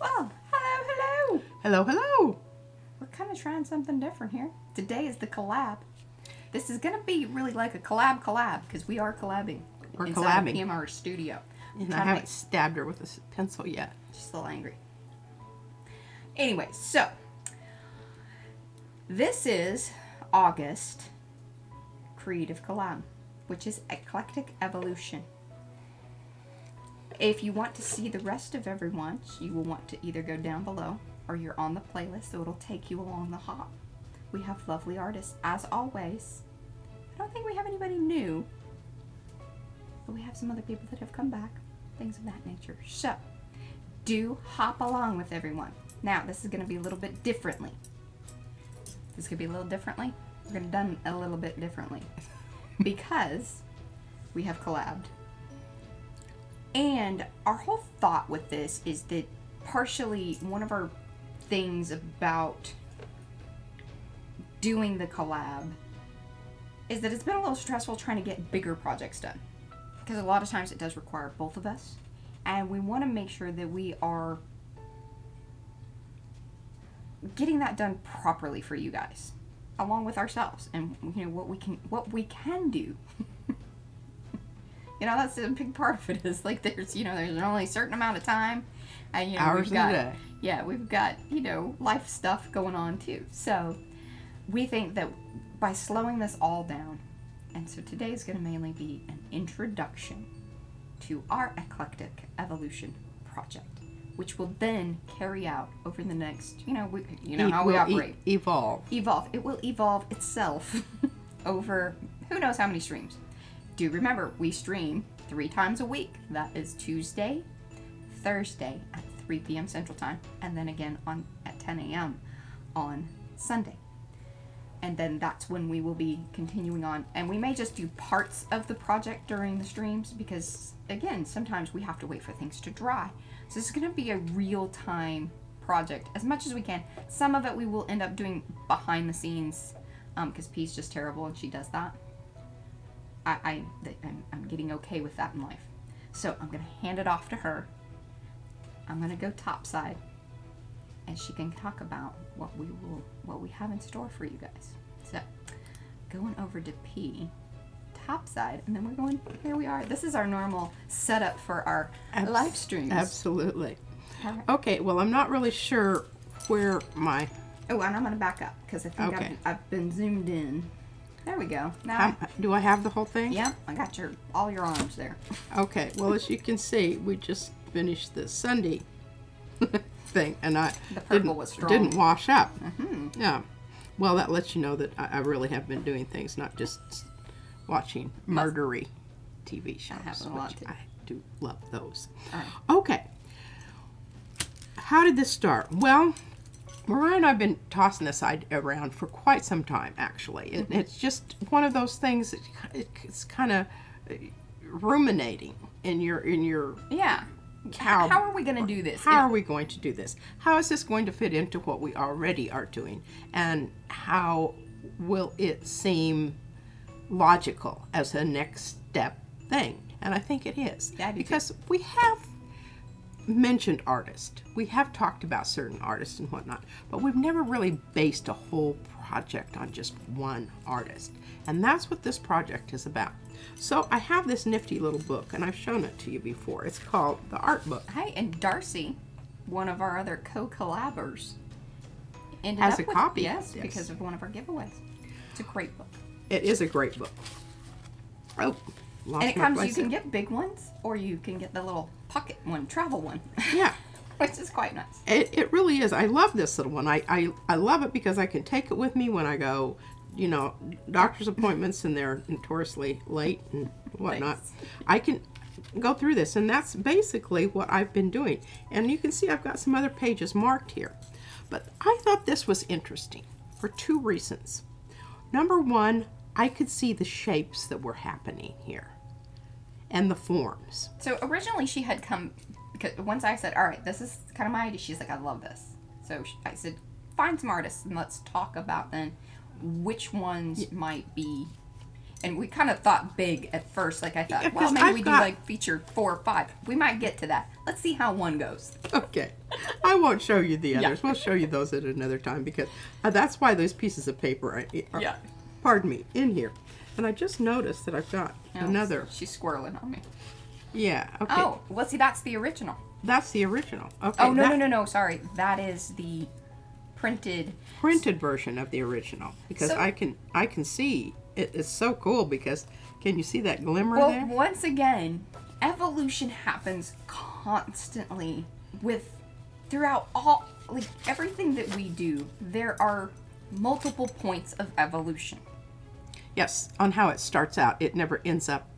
Well, hello, hello. Hello, hello. We're kind of trying something different here. Today is the collab. This is going to be really like a collab collab because we are collabing. We're collabing. PMR studio. And I haven't make- stabbed her with a pencil yet. Just a little angry. Anyway, so this is August Creative Collab, which is Eclectic Evolution. If you want to see the rest of everyone, you will want to either go down below or you're on the playlist, so it'll take you along the hop. We have lovely artists, as always. I don't think we have anybody new, but we have some other people that have come back, things of that nature. So, do hop along with everyone. Now, this is going to be a little bit differently. This could be a little differently. We're going to done a little bit differently because we have collabed. And our whole thought with this is that partially one of our things about doing the collab is that it's been a little stressful trying to get bigger projects done. Because a lot of times it does require both of us. And we want to make sure that we are getting that done properly for you guys along with ourselves and you know what we can what we can do you know that's a big part of it is like there's you know there's only a certain amount of time and you know Hours we've got a day. yeah we've got you know life stuff going on too so we think that by slowing this all down and so today is going to mainly be an introduction to our eclectic evolution project which will then carry out over the next you know we, you know how we will e- operate evolve. evolve. It will evolve itself over who knows how many streams. Do remember, we stream three times a week. That is Tuesday, Thursday at 3 p.m. Central Time, and then again on at 10 a.m. on Sunday. And then that's when we will be continuing on. And we may just do parts of the project during the streams because, again, sometimes we have to wait for things to dry. So this is going to be a real time project as much as we can. Some of it we will end up doing behind the scenes um, because P's just terrible and she does that. I, I, th- I'm, I'm getting okay with that in life. So I'm going to hand it off to her. I'm going to go topside and she can talk about what we will what we have in store for you guys. So going over to P topside and then we're going here we are. This is our normal setup for our Abs- live streams. Absolutely. Right. Okay, well, I'm not really sure where my. Oh, and I'm gonna back up because I think Okay. I've, I've been zoomed in. There we go. Now, How, do I have the whole thing? yep, I got your all your arms there. Okay, well, as you can see, we just finished the Sunday thing, and I The purple didn't, didn't wash up. Mhm. Yeah. Well, that lets you know that I, I really have been doing things, not just watching murdery TV shows. happen a lot, too. I do love those. All right. Okay. How did this start? Well, Mariah and I have been tossing this idea around for quite some time, actually. It, mm-hmm. it's just one of those things that it's kind of ruminating in your in your Yeah. How- How, are we gonna do this? how are we going to do this? How is this going to fit into what we already are doing? And how will it seem logical as a next step thing? And I think it is. Yeah, I too. because we have mentioned artists. We have talked about certain artists and whatnot, but we've never really based a whole project on just one artist. And that's what this project is about. So I have this nifty little book, and I've shown it to you before. It's called The Art Book. Hey, and Darcy, one of our other co-collabors, ended Has up a with copy, Yes, yes. because of one of our giveaways. It's a great book, It is a great book. Oh, and it comes. You can get big ones, or you can get the little pocket one, travel one, Yeah, which is quite nice. it, it really is. I love this little one. I, I, I love it because I can take it with me when I go, you know, doctor's appointments and they're notoriously late and whatnot. Thanks. I can go through this, and that's basically what I've been doing. And you can see I've got some other pages marked here. But I thought this was interesting for two reasons. Number one, I could see the shapes that were happening here and the forms. So originally she had come because once I said, "All right, this is kind of my idea," she's like, "I love this." So sh- I said, "Find some artists and let's talk about then which ones might be." And we kind of thought big at first. Like I thought, Yeah, well, maybe I've we got- do like feature four or five. We might get to that. Let's see how one goes. Okay. I won't show you the Yeah. others. We'll show you those at another time because uh, that's why those pieces of paper are, are Yeah. pardon me, in here. And I just noticed that I've got Oh, another. She's squirreling on me. Yeah, okay. Oh, well, see, that's the original. That's the original. Okay. Oh no, that no, no, no. Sorry, that is the printed. printed version of the original because So- I can I can see it is so cool because can you see that glimmer Well, there? once again, evolution happens constantly with throughout all like everything that we do. There are multiple points of evolution. Yes, on how it starts out. It never ends up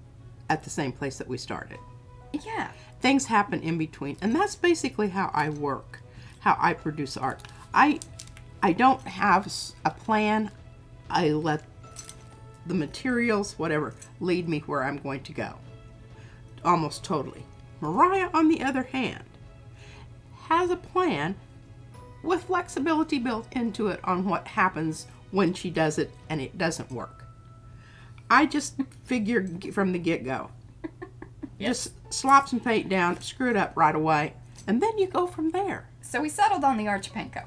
at the same place that we started. Yeah. things happen in between and that's basically how i work how i produce art i i don't have a plan i let the materials whatever lead me where i'm going to go almost totally mariah on the other hand has a plan with flexibility built into it on what happens when she does it and it doesn't work i just figure from the get-go just slop some paint down, screw it up right away, and then you go from there. So we settled on the Archipenko.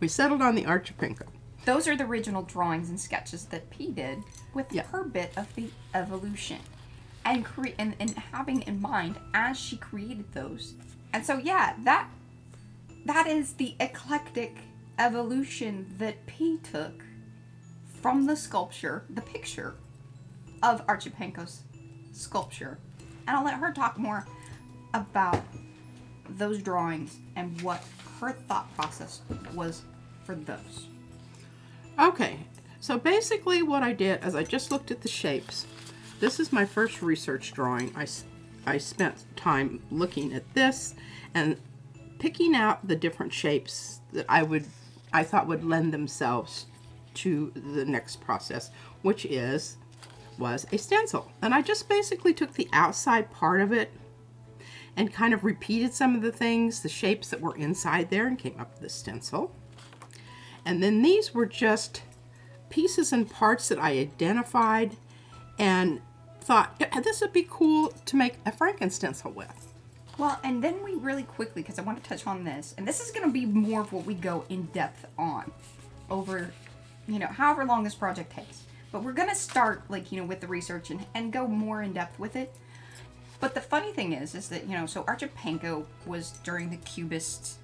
We settled on the Archipenko. Those are the original drawings and sketches that P did with Yeah. her bit of the evolution. And, cre- and and having in mind as she created those. And so yeah, that that is the eclectic evolution that P took from the sculpture, the picture of Archipenko's sculpture. And I'll let her talk more about those drawings and what her thought process was for those. Okay, so basically what I did is I just looked at the shapes. This is my first research drawing. I, I spent time looking at this and picking out the different shapes that I would I thought would lend themselves to the next process, which is was a stencil. And I just basically took the outside part of it and kind of repeated some of the things, the shapes that were inside there and came up with the stencil. And then these were just pieces and parts that I identified and thought "Yeah, this would be cool to make a Franken stencil with. Well, and then we really quickly, because I want to touch on this, and this is going to be more of what we go in depth on over, you know, however long this project takes. But we're going to start, like, you know, with the research and, and go more in depth with it. But the funny thing is, is that, you know, so Archipenko was during the Cubist,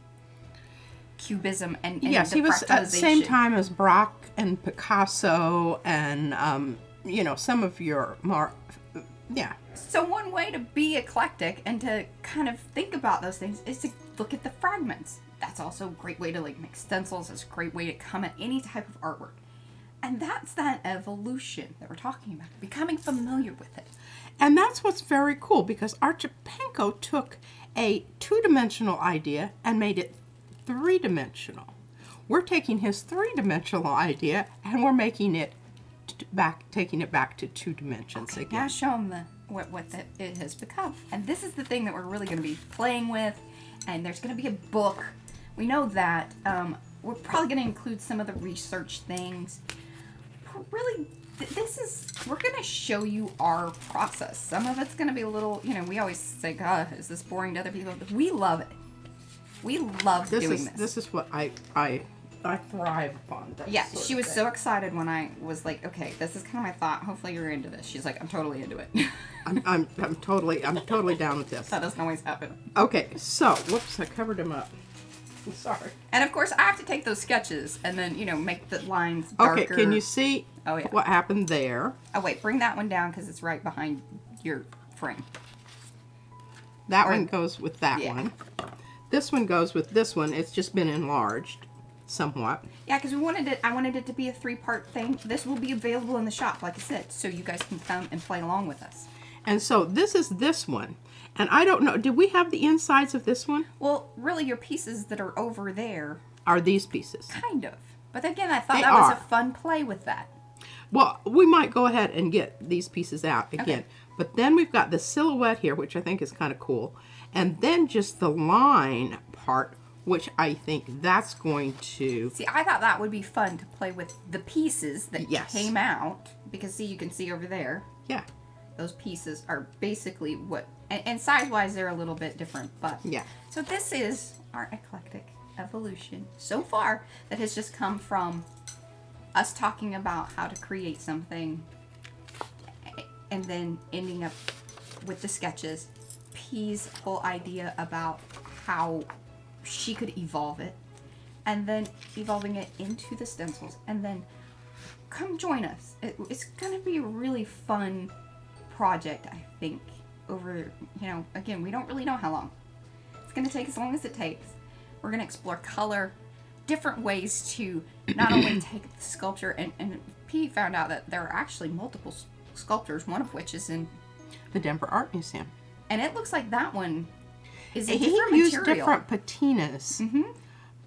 Cubism and, and yes, the he was at the same time as Braque and Picasso and, um, you know, some of your more, yeah. So one way to be eclectic and to kind of think about those things is to look at the fragments. That's also a great way to like make stencils. It's a great way to come at any type of artwork. And that's that evolution that we're talking about, becoming familiar with it. And that's what's very cool because Archipenko took a two dimensional idea and made it three dimensional. We're taking his three dimensional idea and we're making it back, taking it back to two dimensions Now again. show them the, what, what the, it has become. And this is the thing that we're really going to be playing with. And there's going to be a book. We know that. Um, we're probably going to include some of the research things. Really, th- this is, we're going to show you our process. Some of it's going to be a little, you know, we always say, God, is this boring to other people? But we love it. We love This doing is this. this is what I I I thrive upon. that Yeah, she was so excited when I was like, okay, this is kind of my thought. Hopefully you're into this. She's like, I'm totally into it. I'm, I'm I'm totally I'm totally down with this. that doesn't always happen. Okay, so whoops, I covered him up. Sorry. And of course, I have to take those sketches and then, you know, make the lines darker. Okay, can you see Oh, yeah. what happened there? Oh, wait, bring that one down because it's right behind your frame. That Or- one goes with that Yeah. one. This one goes with this one. It's just been enlarged somewhat. Yeah, because we wanted it. I wanted it to be a three-part thing. This will be available in the shop, like I said, so you guys can come and play along with us. And so this is this one. And I don't know, did we have the insides of this one? Well, really, your pieces that are over there, Are these pieces? kind of. But again, I thought They that was a fun play with that. Well, we might go ahead and get these pieces out again. Okay. But then we've got the silhouette here, which I think is kind of cool. And then just the line part which I think that's going to See, I thought that would be fun to play with the pieces that Yes. came out because see, you can see over there. yeah Those pieces are basically what, and, and size-wise, they're a little bit different, but yeah So this is our eclectic evolution so far that has just come from us talking about how to create something and then ending up with the sketches. P's whole idea about how she could evolve it and then evolving it into the stencils and then come join us. It, it's going to be a really fun project, I think, over, you know, again, we don't really know how long. It's going to take as long as it takes. We're going to explore color, different ways to not only take the sculpture, and, and P found out that there are actually multiple sculptures, one of which is in, the Denver Art Museum. and it looks like that one is a He different used material. different patinas. hmm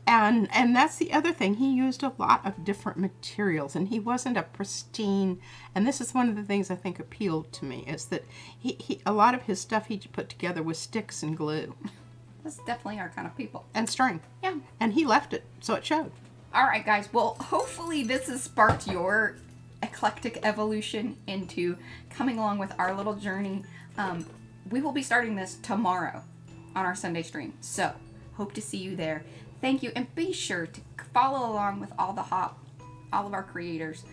And and that's the other thing. He used a lot of different materials, and he wasn't a pristine. And this is one of the things I think appealed to me is that he, he a lot of his stuff he put together with sticks and glue That's definitely our kind of people. and string, Yeah. and he left it, so it showed. All right, guys. Well, hopefully this has sparked your eclectic evolution into coming along with our little journey. Um, we will be starting this tomorrow on our Sunday stream. So, hope to see you there. Thank you, and be sure to follow along with all the hop, all of our creators.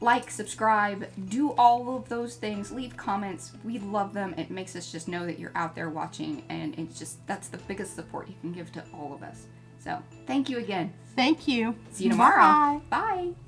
Like, subscribe, do all of those things. Leave comments. We love them. It makes us just know that you're out there watching, and it's just that's the biggest support you can give to all of us. So, thank you again. Thank you. See you tomorrow. Bye. Bye.